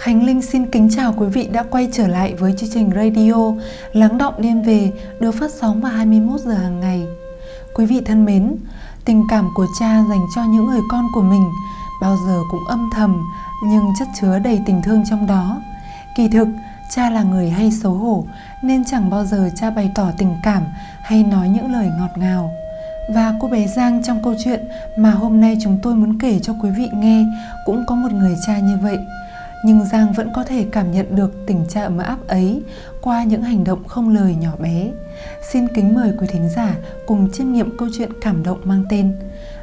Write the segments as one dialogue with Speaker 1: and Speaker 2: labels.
Speaker 1: Khánh Linh xin kính chào quý vị đã quay trở lại với chương trình radio Lắng động đêm về được phát sóng vào 21 giờ hàng ngày. Quý vị thân mến, tình cảm của cha dành cho những người con của mình bao giờ cũng âm thầm nhưng chất chứa đầy tình thương trong đó. Kỳ thực, cha là người hay xấu hổ nên chẳng bao giờ cha bày tỏ tình cảm hay nói những lời ngọt ngào. Và cô bé Giang trong câu chuyện mà hôm nay chúng tôi muốn kể cho quý vị nghe cũng có một người cha như vậy nhưng Giang vẫn có thể cảm nhận được tình trạng mà áp ấy qua những hành động không lời nhỏ bé. Xin kính mời quý thính giả cùng chiêm nghiệm câu chuyện cảm động mang tên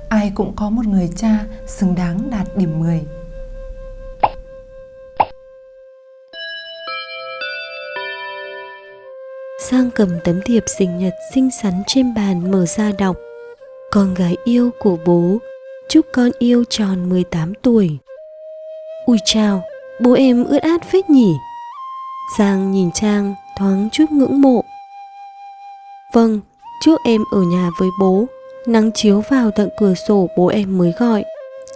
Speaker 1: Ai cũng có một người cha xứng đáng đạt điểm 10.
Speaker 2: Giang cầm tấm thiệp sinh nhật xinh xắn trên bàn mở ra đọc Con gái yêu của bố Chúc con yêu tròn 18 tuổi Ui chào, Bố em ướt át phết nhỉ? Giang nhìn Trang thoáng chút ngưỡng mộ. Vâng, trước em ở nhà với bố Nắng chiếu vào tận cửa sổ bố em mới gọi.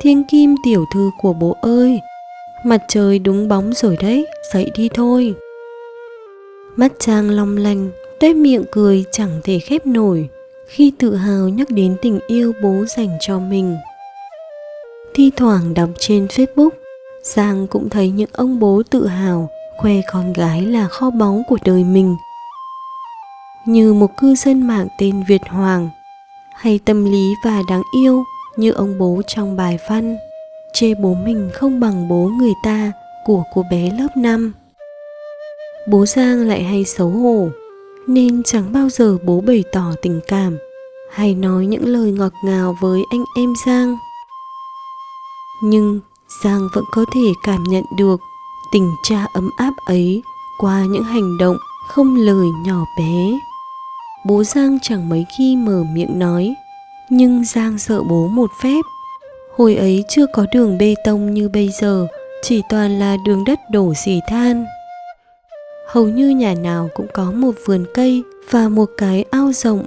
Speaker 2: Thiên kim tiểu thư của bố ơi Mặt trời đúng bóng rồi đấy, dậy đi thôi. Mắt Trang long lanh, tuét miệng cười chẳng thể khép nổi Khi tự hào nhắc đến tình yêu bố dành cho mình. Thi thoảng đọc trên Facebook Giang cũng thấy những ông bố tự hào khoe con gái là kho báu của đời mình. Như một cư dân mạng tên Việt Hoàng, hay tâm lý và đáng yêu như ông bố trong bài văn chê bố mình không bằng bố người ta của cô bé lớp 5. Bố Giang lại hay xấu hổ, nên chẳng bao giờ bố bày tỏ tình cảm hay nói những lời ngọt ngào với anh em Giang. Nhưng Giang vẫn có thể cảm nhận được tình cha ấm áp ấy qua những hành động không lời nhỏ bé. Bố Giang chẳng mấy khi mở miệng nói, nhưng Giang sợ bố một phép. Hồi ấy chưa có đường bê tông như bây giờ, chỉ toàn là đường đất đổ xỉ than. Hầu như nhà nào cũng có một vườn cây và một cái ao rộng.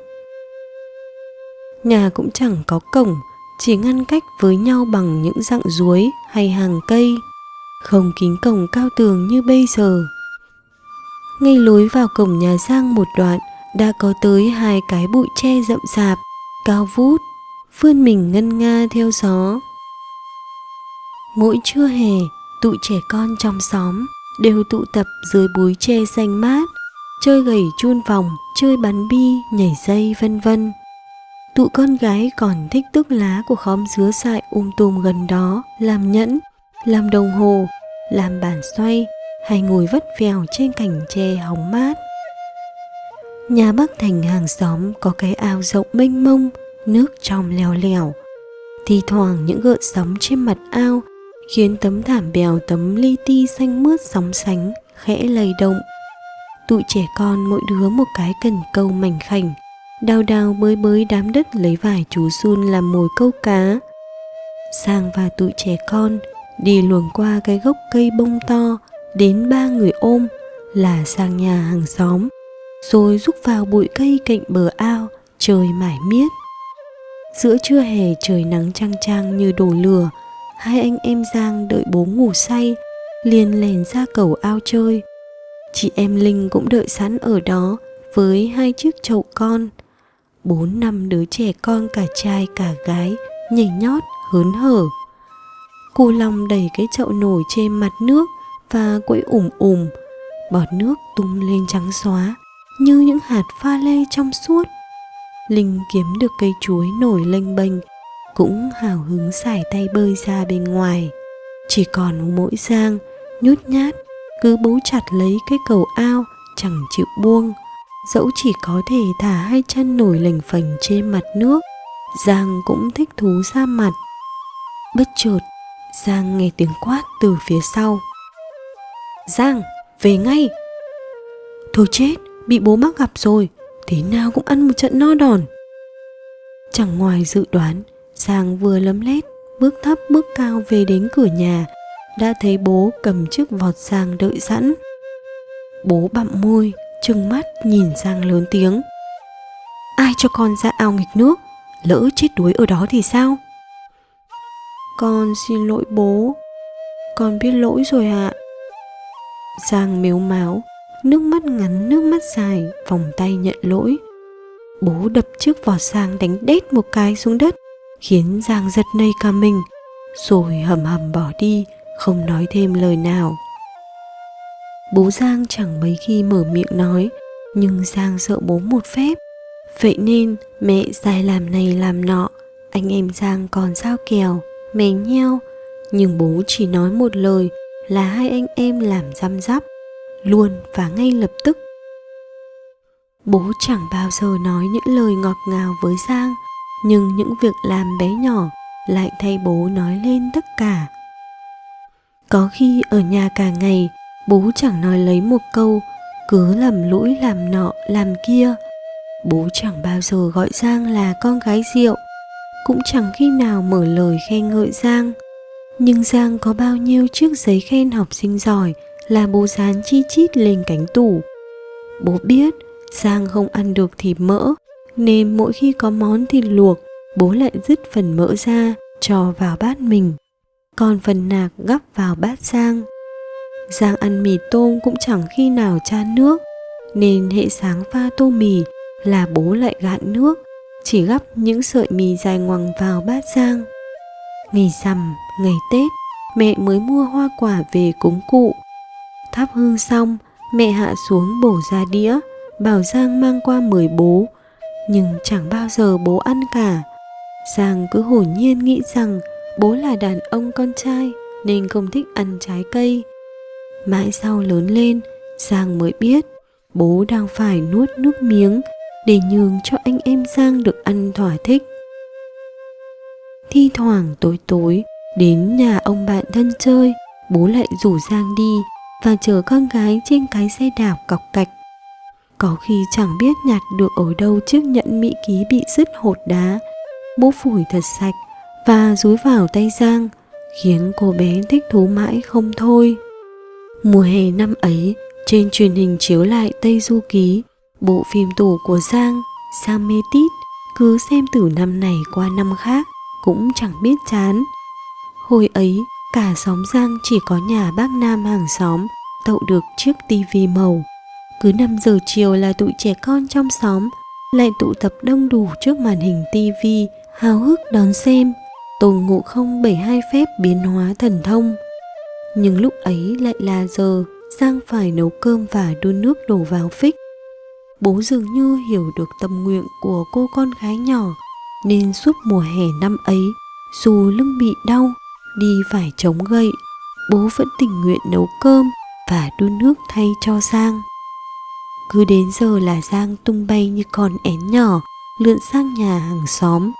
Speaker 2: Nhà cũng chẳng có cổng, chỉ ngăn cách với nhau bằng những dặng ruối hay hàng cây, không kín cổng cao tường như bây giờ. Ngay lối vào cổng nhà Giang một đoạn đã có tới hai cái bụi tre rậm rạp, cao vút, vươn mình ngân nga theo gió. Mỗi trưa hè, tụi trẻ con trong xóm đều tụ tập dưới búi tre xanh mát, chơi gầy chun vòng, chơi bắn bi, nhảy dây vân vân. Tụi con gái còn thích tước lá của khóm dứa dại um tùm gần đó, làm nhẫn, làm đồng hồ, làm bàn xoay hay ngồi vắt vèo trên cành tre hóng mát. Nhà Bắc Thành hàng xóm có cái ao rộng mênh mông, nước trong leo lẻo. Thì thoảng những gợn sóng trên mặt ao khiến tấm thảm bèo tấm li ti xanh mướt sóng sánh, khẽ lay động. Tụi trẻ con mỗi đứa một cái cần câu mảnh khảnh, đào đào bới bới đám đất lấy vải chú sun làm mồi câu cá. Sang và tụi trẻ con, đi luồng qua cái gốc cây bông to, đến ba người ôm, là sang nhà hàng xóm, rồi rúc vào bụi cây cạnh bờ ao, trời mải miết. Giữa trưa hè trời nắng trang trang như đổ lửa, hai anh em giang đợi bố ngủ say, liền lèn ra cầu ao chơi. Chị em linh cũng đợi sẵn ở đó với hai chiếc chậu con bốn năm đứa trẻ con cả trai cả gái nhảy nhót, hớn hở. Cô long đẩy cái chậu nổi trên mặt nước và quẫy ủng ủng bọt nước tung lên trắng xóa như những hạt pha lê trong suốt. Linh kiếm được cây chuối nổi lênh bênh, cũng hào hứng xải tay bơi ra bên ngoài. Chỉ còn mỗi giang nhút nhát, cứ bấu chặt lấy cái cầu ao chẳng chịu buông dẫu chỉ có thể thả hai chân nổi lềnh phềnh trên mặt nước, giang cũng thích thú ra mặt. Bất chợt, giang nghe tiếng quát từ phía sau. Giang, về ngay. Thôi chết, bị bố mắc gặp rồi, thế nào cũng ăn một trận no đòn. Chẳng ngoài dự đoán, giang vừa lấm lét, bước thấp bước cao về đến cửa nhà, đã thấy bố cầm chiếc vọt giang đợi sẵn. Bố bặm môi trừng mắt nhìn Giang lớn tiếng. Ai cho con ra ao nghịch nước, lỡ chết đuối ở đó thì sao? Con xin lỗi bố, con biết lỗi rồi ạ. Giang mếu máu, nước mắt ngắn nước mắt dài, vòng tay nhận lỗi. Bố đập chiếc vỏ Giang đánh đét một cái xuống đất, khiến Giang giật nây cả mình, rồi hầm hầm bỏ đi, không nói thêm lời nào. Bố Giang chẳng mấy khi mở miệng nói, nhưng Giang sợ bố một phép. Vậy nên mẹ dài làm này làm nọ, anh em Giang còn sao kèo, mè nheo, nhưng bố chỉ nói một lời là hai anh em làm răm rắp, luôn và ngay lập tức. Bố chẳng bao giờ nói những lời ngọt ngào với Giang, nhưng những việc làm bé nhỏ lại thay bố nói lên tất cả. Có khi ở nhà cả ngày, bố chẳng nói lấy một câu, cứ lầm lũi làm nọ làm kia. Bố chẳng bao giờ gọi Giang là con gái rượu, cũng chẳng khi nào mở lời khen ngợi Giang. Nhưng Giang có bao nhiêu chiếc giấy khen học sinh giỏi là bố dán chi chít lên cánh tủ. Bố biết Giang không ăn được thịt mỡ, nên mỗi khi có món thịt luộc, bố lại dứt phần mỡ ra cho vào bát mình. Còn phần nạc gắp vào bát Giang. Giang ăn mì tôm cũng chẳng khi nào chan nước, nên hệ sáng pha tô mì là bố lại gạn nước, chỉ gắp những sợi mì dài ngoằng vào bát Giang. Ngày rằm, ngày Tết, mẹ mới mua hoa quả về cúng cụ. Thắp hương xong, mẹ hạ xuống bổ ra đĩa, bảo Giang mang qua mời bố, nhưng chẳng bao giờ bố ăn cả. Giang cứ hồn nhiên nghĩ rằng bố là đàn ông con trai nên không thích ăn trái cây. Mãi sau lớn lên, Giang mới biết bố đang phải nuốt nước miếng để nhường cho anh em Giang được ăn thỏa thích. Thi thoảng tối tối đến nhà ông bạn thân chơi, bố lại rủ Giang đi và chở con gái trên cái xe đạp cọc cạch. Có khi chẳng biết nhặt được ở đâu chiếc nhẫn mỹ ký bị dứt hột đá, bố phủi thật sạch và rúi vào tay Giang, khiến cô bé thích thú mãi không thôi. Mùa hè năm ấy, trên truyền hình chiếu lại Tây Du Ký, bộ phim tủ của Giang, Giang mê tít, cứ xem từ năm này qua năm khác, cũng chẳng biết chán. Hồi ấy, cả xóm Giang chỉ có nhà bác Nam hàng xóm tậu được chiếc tivi màu. Cứ 5 giờ chiều là tụi trẻ con trong xóm lại tụ tập đông đủ trước màn hình tivi, háo hức đón xem Tôn Ngộ Không 72 phép biến hóa thần thông. Nhưng lúc ấy lại là giờ Giang phải nấu cơm và đun nước đổ vào phích. Bố dường như hiểu được tâm nguyện của cô con gái nhỏ, nên suốt mùa hè năm ấy, dù lưng bị đau, đi phải chống gậy, bố vẫn tình nguyện nấu cơm và đun nước thay cho giang cứ đến giờ là giang tung bay như con én nhỏ lượn sang nhà hàng xóm,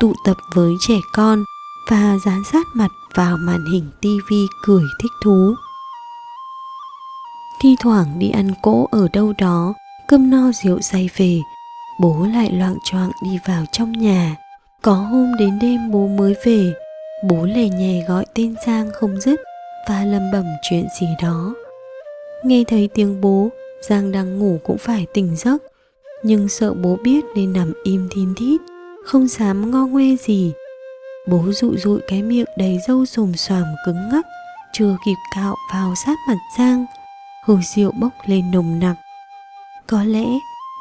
Speaker 2: tụ tập với trẻ con và dán sát mặt vào màn hình tivi cười thích thú. Thi thoảng đi ăn cỗ ở đâu đó, cơm no rượu say về, bố lại loạng choạng đi vào trong nhà. Có hôm đến đêm bố mới về, bố lè nhè gọi tên giang không dứt và lầm bẩm chuyện gì đó. Nghe thấy tiếng bố, giang đang ngủ cũng phải tỉnh giấc, nhưng sợ bố biết nên nằm im thin thít, không dám ngo ngoe gì bố dụ dụi cái miệng đầy râu xồm xoàm cứng ngắc, chưa kịp cạo vào sát mặt giang hơi rượu bốc lên nồng nặc. Có lẽ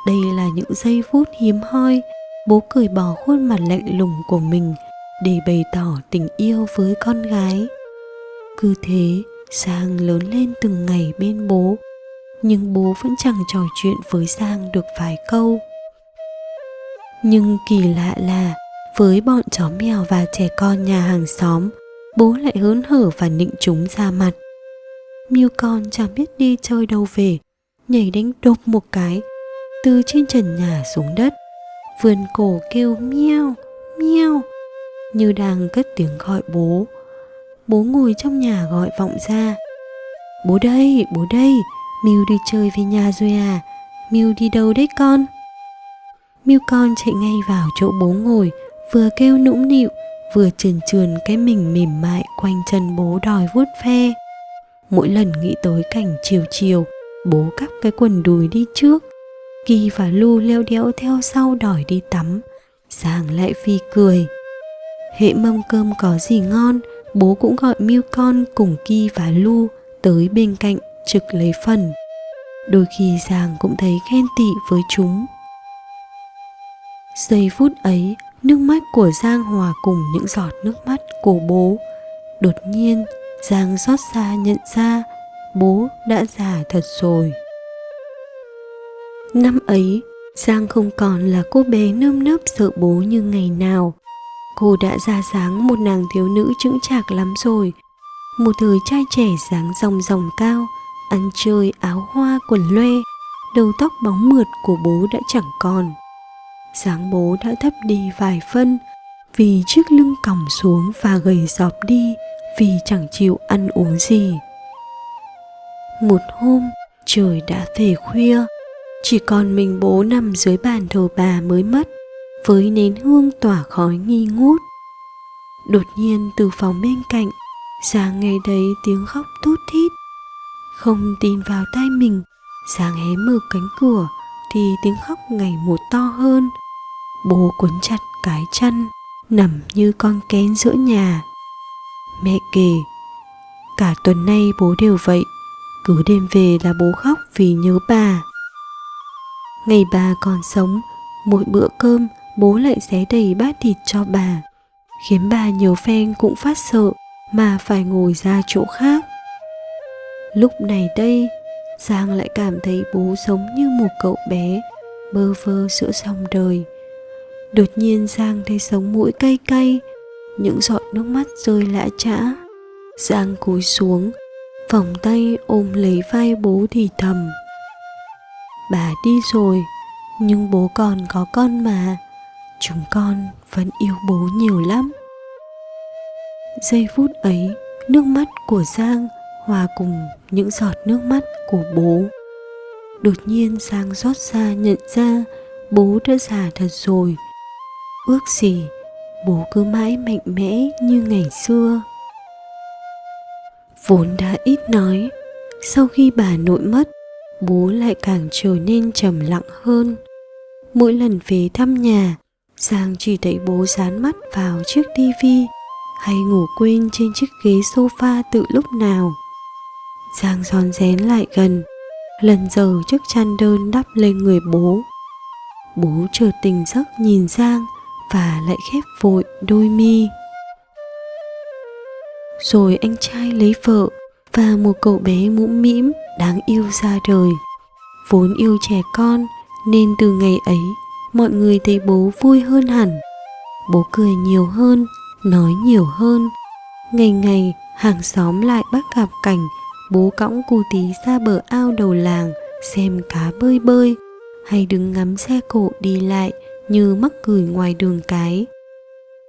Speaker 2: đây là những giây phút hiếm hoi, bố cởi bỏ khuôn mặt lạnh lùng của mình để bày tỏ tình yêu với con gái. Cứ thế sang lớn lên từng ngày bên bố, nhưng bố vẫn chẳng trò chuyện với sang được vài câu. Nhưng kỳ lạ là với bọn chó mèo và trẻ con nhà hàng xóm, bố lại hớn hở và nịnh chúng ra mặt. Mưu con chẳng biết đi chơi đâu về, nhảy đánh đột một cái, từ trên trần nhà xuống đất. Vườn cổ kêu miêu miêu như đang cất tiếng gọi bố. Bố ngồi trong nhà gọi vọng ra. Bố đây bố đây miu đi chơi về nhà rồi à miu đi đâu đấy con? Miu con chạy ngay vào chỗ bố ngồi vừa kêu nũng nịu vừa trườn trườn cái mình mềm mại quanh chân bố đòi vuốt ve mỗi lần nghĩ tới cảnh chiều chiều bố cắp cái quần đùi đi trước Kỳ và Lu leo đéo theo sau đòi đi tắm Giàng lại phi cười Hệ mâm cơm có gì ngon Bố cũng gọi Miu con cùng Kỳ và Lu tới bên cạnh trực lấy phần. Đôi khi Giàng cũng thấy ghen tị với chúng. Giây phút ấy, nước mắt của Giang hòa cùng những giọt nước mắt của bố. Đột nhiên, Giang xót xa nhận ra bố đã già thật rồi. Năm ấy, Giang không còn là cô bé nơm nớp sợ bố như ngày nào. Cô đã ra dáng một nàng thiếu nữ chững chạc lắm rồi. Một thời trai trẻ dáng dòng dòng cao, ăn chơi áo hoa quần loe, đầu tóc bóng mượt của bố đã chẳng còn dáng bố đã thấp đi vài phân vì chiếc lưng còng xuống và gầy dọp đi vì chẳng chịu ăn uống gì. Một hôm, trời đã về khuya, chỉ còn mình bố nằm dưới bàn thờ bà mới mất, với nến hương tỏa khói nghi ngút. Đột nhiên từ phòng bên cạnh, Giang nghe thấy tiếng khóc thút thít. Không tin vào tai mình, Giang hé mở cánh cửa thì tiếng khóc ngày một to hơn. Bố cuốn chặt cái chăn, nằm như con kén giữa nhà. Mẹ kể, cả tuần nay bố đều vậy, cứ đêm về là bố khóc vì nhớ bà. Ngày bà còn sống, mỗi bữa cơm bố lại xé đầy bát thịt cho bà, khiến bà nhiều phen cũng phát sợ mà phải ngồi ra chỗ khác. Lúc này đây, Giang lại cảm thấy bố sống như một cậu bé, bơ vơ giữa dòng đời. Đột nhiên Giang thấy sống mũi cay cay, những giọt nước mắt rơi lã chã. Giang cúi xuống, vòng tay ôm lấy vai bố thì thầm. Bà đi rồi, nhưng bố còn có con mà, chúng con vẫn yêu bố nhiều lắm. Giây phút ấy, nước mắt của Giang hòa cùng những giọt nước mắt của bố. Đột nhiên Giang rót ra nhận ra bố đã già thật rồi. Ước gì bố cứ mãi mạnh mẽ như ngày xưa. Vốn đã ít nói, sau khi bà nội mất, bố lại càng trở nên trầm lặng hơn. Mỗi lần về thăm nhà, Giang chỉ thấy bố dán mắt vào chiếc tivi hay ngủ quên trên chiếc ghế sofa từ lúc nào. Giang rón rén lại gần, lần giờ chiếc chăn đơn đắp lên người bố. Bố chợt tỉnh giấc nhìn Giang và lại khép vội đôi mi. Rồi anh trai lấy vợ và một cậu bé mũm mĩm đáng yêu ra đời. Vốn yêu trẻ con nên từ ngày ấy mọi người thấy bố vui hơn hẳn. Bố cười nhiều hơn, nói nhiều hơn. Ngày ngày hàng xóm lại bắt gặp cảnh bố cõng cu tí ra bờ ao đầu làng xem cá bơi bơi hay đứng ngắm xe cộ đi lại như mắc cười ngoài đường cái.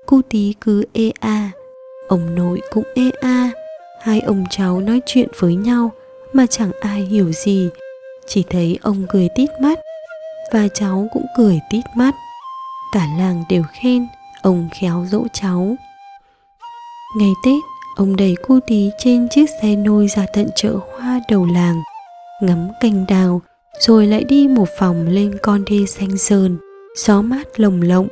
Speaker 2: Cu tí cứ ê a, ông nội cũng ê a, hai ông cháu nói chuyện với nhau mà chẳng ai hiểu gì, chỉ thấy ông cười tít mắt và cháu cũng cười tít mắt. Cả làng đều khen ông khéo dỗ cháu. Ngày Tết, ông đẩy cu tí trên chiếc xe nôi ra tận chợ hoa đầu làng, ngắm cành đào, rồi lại đi một vòng lên con đê xanh sơn gió mát lồng lộng.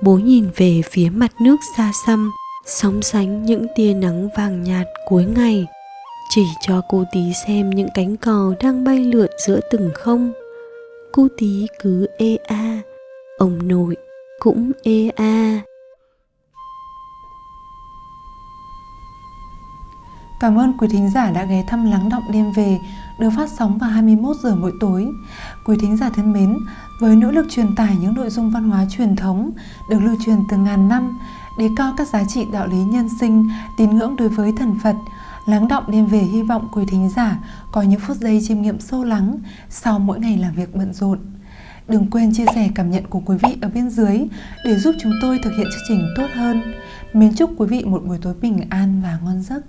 Speaker 2: Bố nhìn về phía mặt nước xa xăm, sóng sánh những tia nắng vàng nhạt cuối ngày, chỉ cho cô tí xem những cánh cò đang bay lượn giữa từng không. Cô tí cứ ê a, ông nội cũng ê a.
Speaker 1: Cảm ơn quý thính giả đã ghé thăm Lắng Động Đêm Về được phát sóng vào 21 giờ mỗi tối. Quý thính giả thân mến, với nỗ lực truyền tải những nội dung văn hóa truyền thống được lưu truyền từ ngàn năm, đề cao các giá trị đạo lý nhân sinh, tín ngưỡng đối với thần Phật, Lắng Động Đêm Về hy vọng quý thính giả có những phút giây chiêm nghiệm sâu lắng sau mỗi ngày làm việc bận rộn. Đừng quên chia sẻ cảm nhận của quý vị ở bên dưới để giúp chúng tôi thực hiện chương trình tốt hơn. Mến chúc quý vị một buổi tối bình an và ngon giấc.